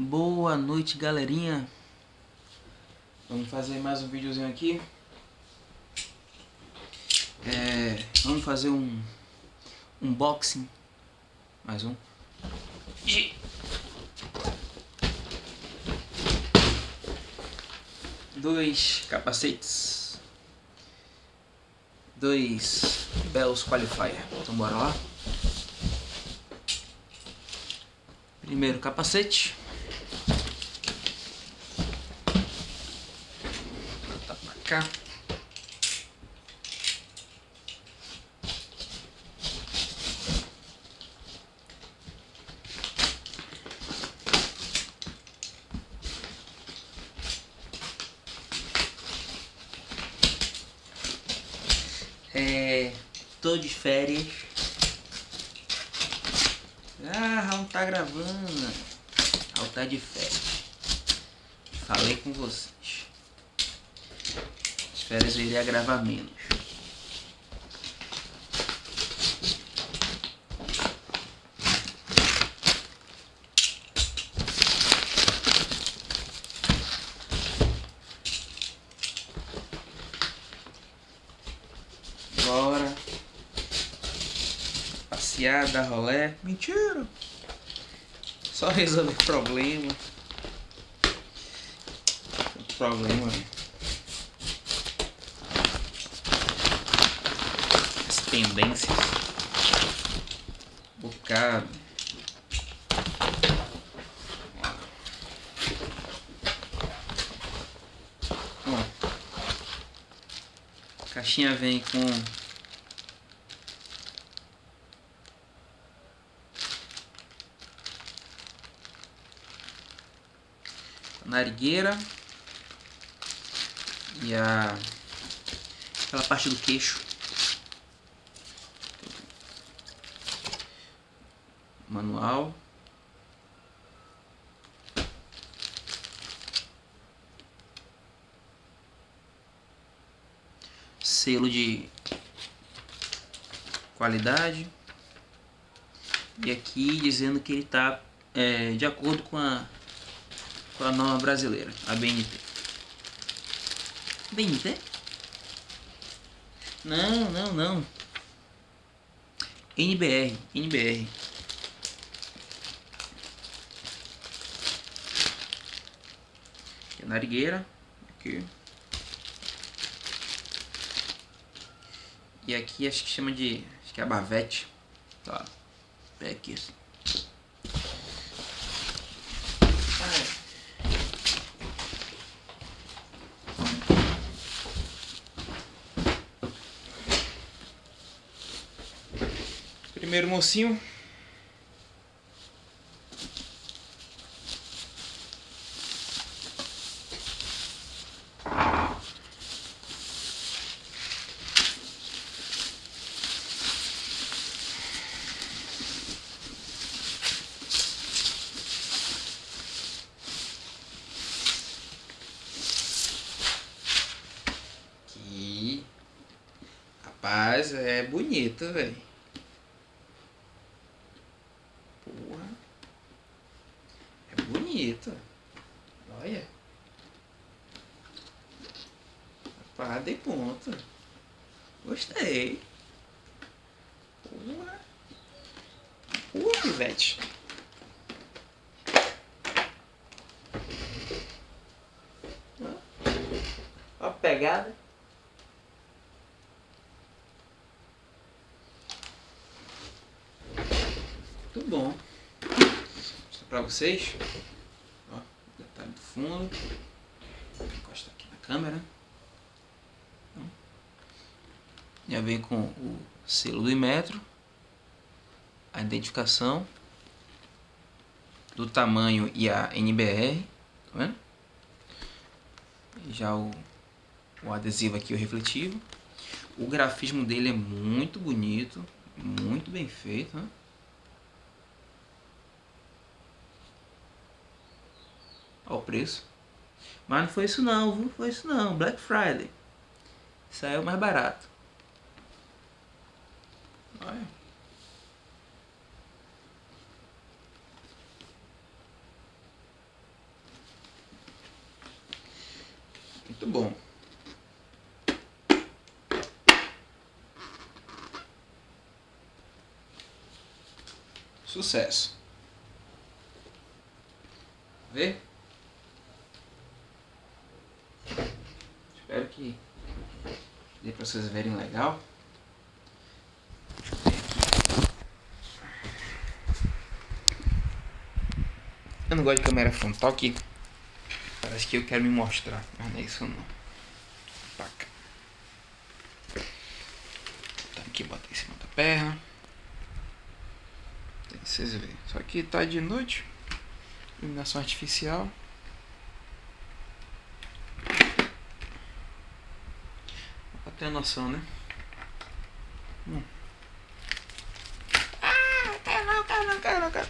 Boa noite, galerinha. Vamos fazer mais um videozinho aqui. É, vamos fazer um unboxing. Mais um. Dois capacetes. Dois Bells Qualifier. Então bora lá. Primeiro capacete. Tá pra cá. É, tô de férias. Ah, Raul tá gravando. Raul tá de férias. Falei com vocês. As férias eu iria gravar menos. Bora. Passear, dar rolé. Mentira. Só resolver problema. Problema. Tendências. Bocado. Ó. A caixinha vem com narigueira e a aquela parte do queixo manual selo de qualidade e aqui dizendo que ele está é, de acordo com a com a norma brasileira, a BNT. BNT? Não, não, não. NBR, NBR. Aqui é a narigueira, aqui. E aqui acho que chama de, acho que é a bavete. Tá. Pé aqui assim. Primeiro mocinho. Aqui. Rapaz, é bonito, velho. Porra. É bonito. Olha. Pá, de ponto. Gostei. Porra. Porra, pivete. Ó a pegada. Bom. Vou mostrar pra vocês. Ó, detalhe do fundo. Vou encostar aqui na câmera. Já vem com o selo do Imetro. A identificação. Do tamanho e a NBR. Tá vendo? Já o, o adesivo aqui, o refletivo. O grafismo dele é muito bonito. Muito bem feito, né? ao preço. Mas não foi isso não, viu? Foi isso não. Black Friday. Saiu é mais barato. Olha. Muito bom. Sucesso. Vê? Espero que dê para vocês verem legal. Eu não gosto de câmera frontal que parece que eu quero me mostrar, mas não é isso não. Paca. Tá aqui, bota em cima da perna. Vocês verem. Só que tá de noite. Iluminação artificial. Ter noção, né? Hum. Ah, cai não, cai não, cai não, cai.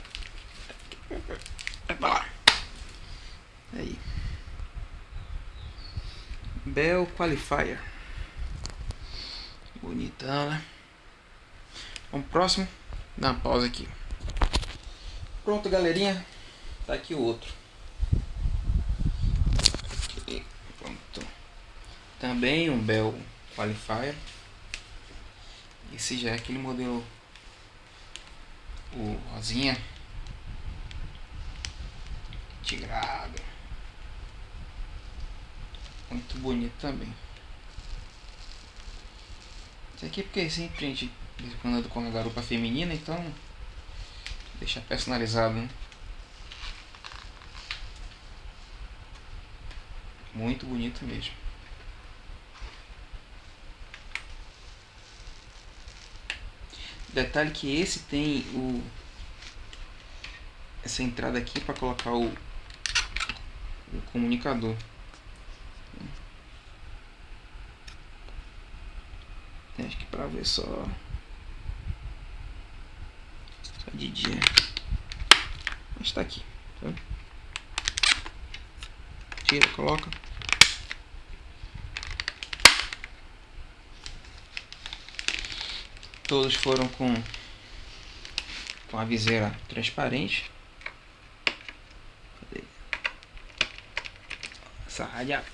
Vai pra lá. Aí. Bell Qualifier. Bonitão, né? Vamos pro próximo. Dá uma pausa aqui. Pronto, galerinha. Tá aqui o outro. Pronto. Também um Bell Qualifier. Esse já é aquele modelo o rosinha tigrado muito bonito também esse aqui é porque sempre a gente anda com a garupa feminina então deixa personalizado né? muito bonito mesmo detalhe que esse tem o essa entrada aqui para colocar o o comunicador. Acho que para ver só só de dia. Mas tá aqui, tá? Tira, coloca. Todos foram com com a viseira transparente. saja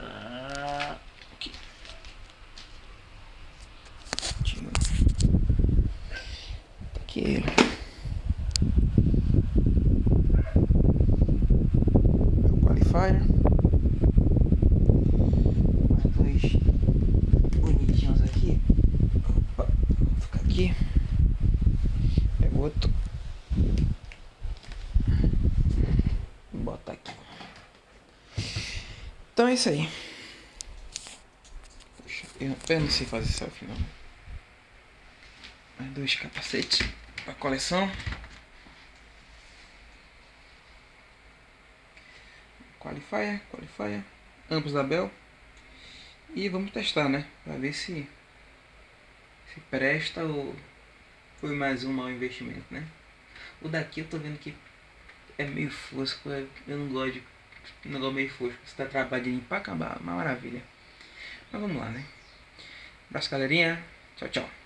uh, okay. Cuma okay. qualifier dois bonitinhos aqui Opa, vou ficar aqui pega outro Então é isso aí. Puxa, eu, eu não sei fazer selfie não. Mais dois capacetes para coleção. Qualifier, qualifier, ambos da Bell. E vamos testar, né? Pra ver se se presta ou foi mais um mau investimento, né? O daqui eu tô vendo que é meio fosco, eu não gosto de um negócio meio fosco. Você tá trabalhando pra acabar, uma maravilha. Mas vamos lá, né? Abraço, galerinha. Tchau, tchau.